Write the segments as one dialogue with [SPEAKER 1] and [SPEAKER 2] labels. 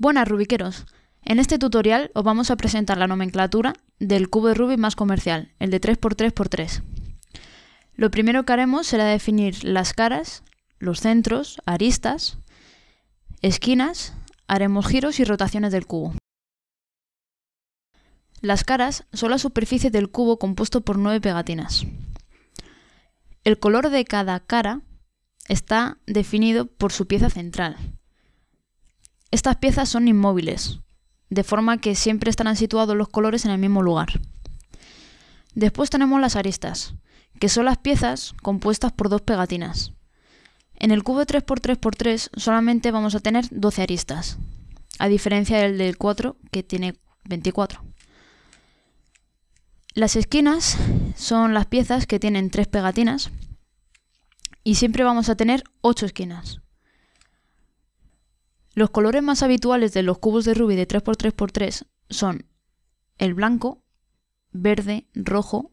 [SPEAKER 1] Buenas Rubiqueros. En este tutorial os vamos a presentar la nomenclatura del cubo de Rubik más comercial, el de 3x3x3. Lo primero que haremos será definir las caras, los centros, aristas, esquinas, haremos giros y rotaciones del cubo. Las caras son la superficie del cubo compuesto por nueve pegatinas. El color de cada cara está definido por su pieza central. Estas piezas son inmóviles, de forma que siempre estarán situados los colores en el mismo lugar. Después tenemos las aristas, que son las piezas compuestas por dos pegatinas. En el cubo de 3x3x3 solamente vamos a tener 12 aristas, a diferencia del del 4 que tiene 24. Las esquinas son las piezas que tienen tres pegatinas y siempre vamos a tener 8 esquinas. Los colores más habituales de los cubos de Rubik de 3x3x3 son el blanco, verde, rojo,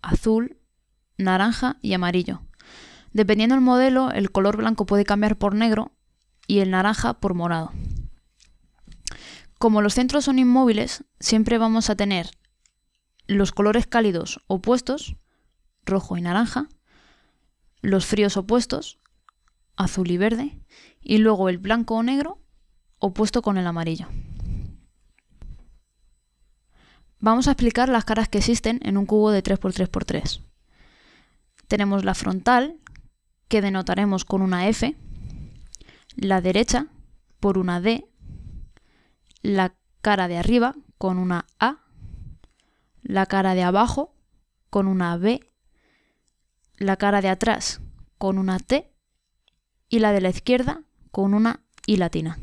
[SPEAKER 1] azul, naranja y amarillo. Dependiendo del modelo, el color blanco puede cambiar por negro y el naranja por morado. Como los centros son inmóviles, siempre vamos a tener los colores cálidos opuestos, rojo y naranja, los fríos opuestos, azul y verde, y luego el blanco o negro opuesto con el amarillo. Vamos a explicar las caras que existen en un cubo de 3x3x3. Tenemos la frontal, que denotaremos con una F, la derecha por una D, la cara de arriba con una A, la cara de abajo con una B, la cara de atrás con una T y la de la izquierda con una I latina.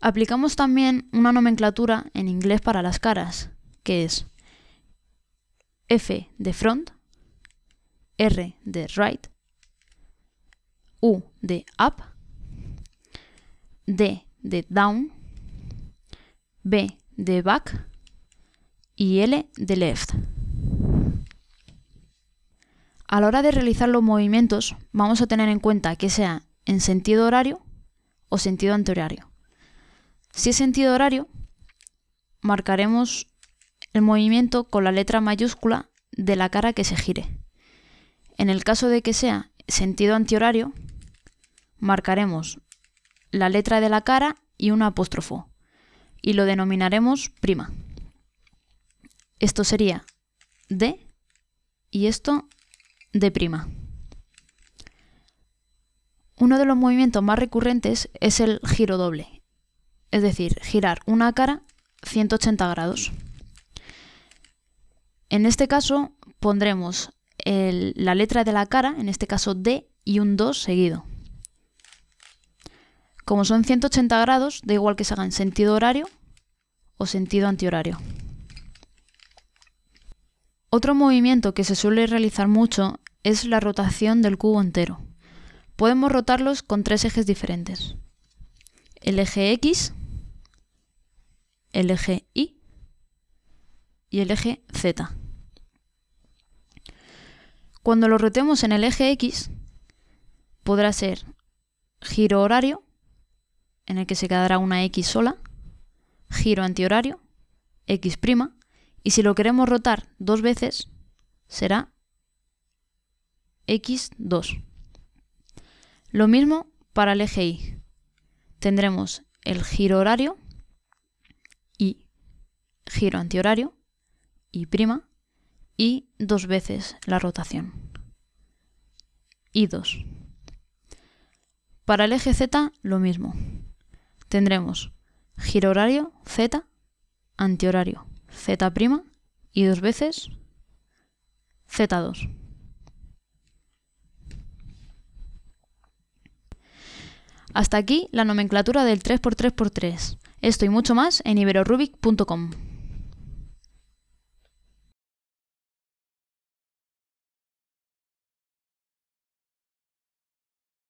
[SPEAKER 1] Aplicamos también una nomenclatura en inglés para las caras, que es F de front, R de right, U de up, D de down, B de back y L de left. A la hora de realizar los movimientos vamos a tener en cuenta que sea en sentido horario o sentido antihorario. Si es sentido horario, marcaremos el movimiento con la letra mayúscula de la cara que se gire. En el caso de que sea sentido antihorario, marcaremos la letra de la cara y un apóstrofo y lo denominaremos prima. Esto sería D y esto D prima. Uno de los movimientos más recurrentes es el giro doble, es decir, girar una cara 180 grados. En este caso pondremos la letra de la cara, en este caso D, y un 2 seguido. Como son 180 grados, da igual que se haga en sentido horario o sentido antihorario. Otro movimiento que se suele realizar mucho es la rotación del cubo entero. Podemos rotarlos con tres ejes diferentes. El eje X, el eje Y y el eje Z. Cuando lo rotemos en el eje X, podrá ser giro horario, en el que se quedará una X sola, giro antihorario, X', y si lo queremos rotar dos veces, será x2. Lo mismo para el eje Y. Tendremos el giro horario y giro antihorario y y dos veces la rotación. y 2. Para el eje Z lo mismo. Tendremos giro horario Z, antihorario Z' y dos veces Z2. Hasta aquí la nomenclatura del 3x3x3. Esto y mucho más en iberorubic.com.